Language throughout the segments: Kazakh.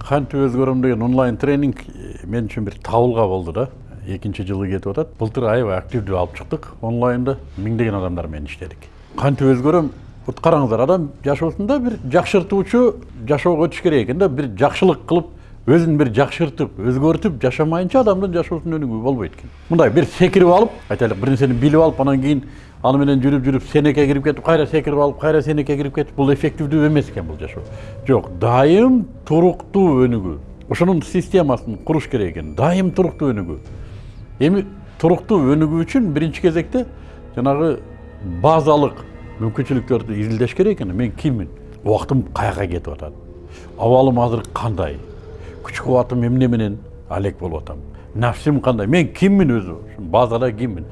кантип өзгөрөм деген онлайн тренинг э, мен үчүн бир табылга болду да. Экинчи жылы кетип атат. Былтыр аябай активдүү алып чыктык. Онлайнда миңдеген адамдар менен иштедик. Кантип өзгөрөм вот караңыздар адам жашоосунда бир жакшыртуучу жашоого өтүш керек экен да. Бир жакшылык кылып өзүн бир жакшыртып өзгөртүп жашамайынча адамдын жашоосунун өнүгүү болбойт экен. Мындай бир секирип алып айтайлык бир нерсени билип алып анан кийин аны менен жүрүп жүрүп сенекке кирип кетип кайра секирип алып кайра сенекке кирип кетип бул эффективдүү эмес экен бул жашоо жок дайым туруктуу өнүгүү ошонун системасын куруш керек экен дайым туруктуу өнүгүү эми туруктуу өнүгүү үчүн биринчи кезекте жанагы базалык мүмкүнчүлүктөрдү изилдеш керек экен мен киммин убактым каяка кетип атат абалым азыр кандай күч кубатым эмне менен алек болуп атам нафсим кандай мен киммин өзү базада киммин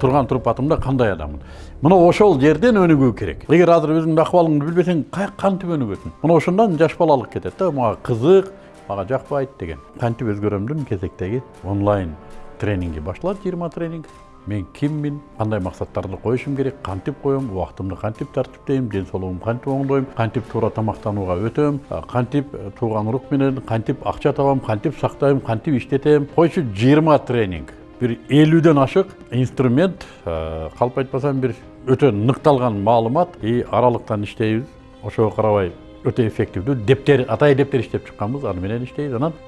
турган турпатымда кандай адаммын мына ошол жерден өнүгүү керек эгер азыр өзүңдүн акыбалыңды билбесең кантип өнүгөсүң мына ошондон жаш балалык кетет да мага кызык мага жакпайт деген кантип өзгөрөмдүн кезектеги онлайн тренинги башталат жыйырма тренинг мен киммин кандай максаттарды коюшум керек кантип коем убактымды кантип тартиптейм ден соолугумду кантип оңдойм кантип туура тамактанууга өтөм кантип тууган урук менен кантип акча табам кантип сактайм кантип иштетем койчу жыйырма тренинг. Бир элүүдөн ашык инструмент калп айтпасам бир өтө ныкталган маалымат и аралыктан иштейбиз ошого карабай өтө эффективдүү дептер атайын дептер иштеп чыкканбыз аны менен иштейбиз анан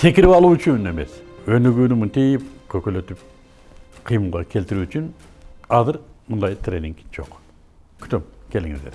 секирип алуу үчүн эмес өнүгүүнү мынтип көкөлөтүп кыймылга келтирүү үчүн азыр мындай тренинг жок күтөм келиңиздер